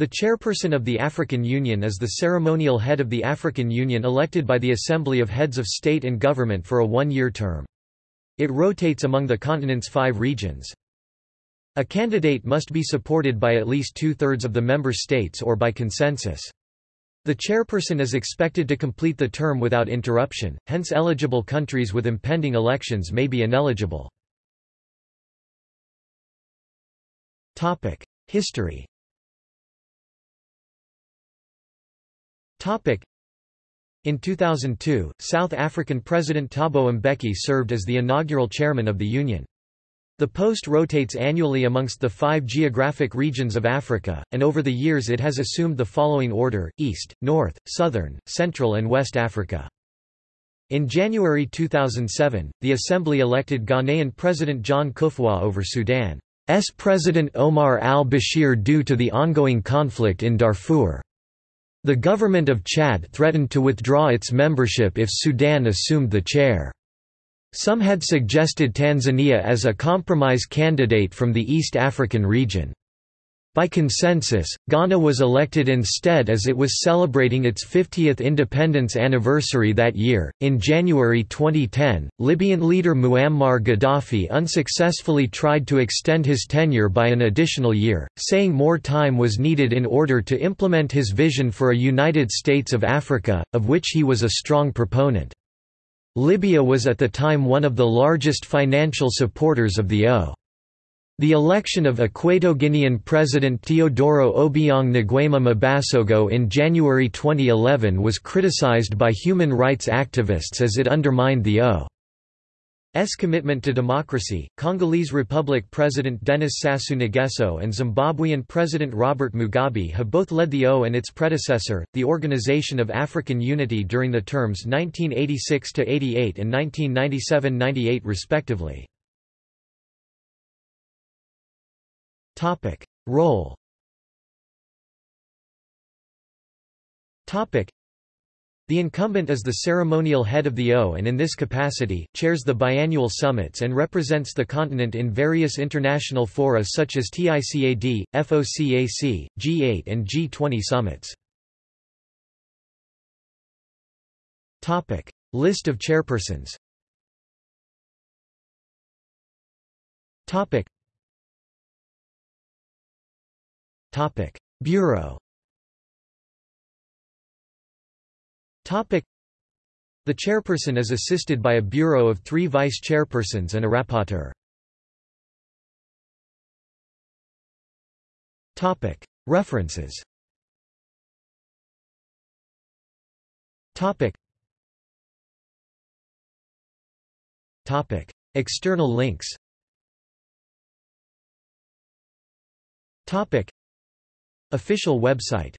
The chairperson of the African Union is the ceremonial head of the African Union elected by the Assembly of Heads of State and Government for a one-year term. It rotates among the continent's five regions. A candidate must be supported by at least two-thirds of the member states or by consensus. The chairperson is expected to complete the term without interruption, hence eligible countries with impending elections may be ineligible. History In 2002, South African President Thabo Mbeki served as the inaugural chairman of the Union. The post rotates annually amongst the five geographic regions of Africa, and over the years it has assumed the following order, East, North, Southern, Central and West Africa. In January 2007, the Assembly elected Ghanaian President John Kufuor over Sudan's President Omar al-Bashir due to the ongoing conflict in Darfur. The government of Chad threatened to withdraw its membership if Sudan assumed the chair. Some had suggested Tanzania as a compromise candidate from the East African region. By consensus, Ghana was elected instead as it was celebrating its 50th independence anniversary that year. In January 2010, Libyan leader Muammar Gaddafi unsuccessfully tried to extend his tenure by an additional year, saying more time was needed in order to implement his vision for a United States of Africa, of which he was a strong proponent. Libya was at the time one of the largest financial supporters of the O. The election of Equato-Guinean President Teodoro Obiang Nguema Mbasogo in January 2011 was criticized by human rights activists as it undermined the O. S commitment to democracy, Congolese Republic President Denis Sassou Nguesso and Zimbabwean President Robert Mugabe have both led the O and its predecessor, the Organization of African Unity during the terms 1986–88 and 1997–98 respectively. Role. The incumbent is the ceremonial head of the O and in this capacity, chairs the biannual summits and represents the continent in various international fora such as TICAD, FOCAC, G8 and G20 summits. List of chairpersons Bureau. The chairperson is assisted by a bureau of three vice-chairpersons and a rapporteur. References. External links Official website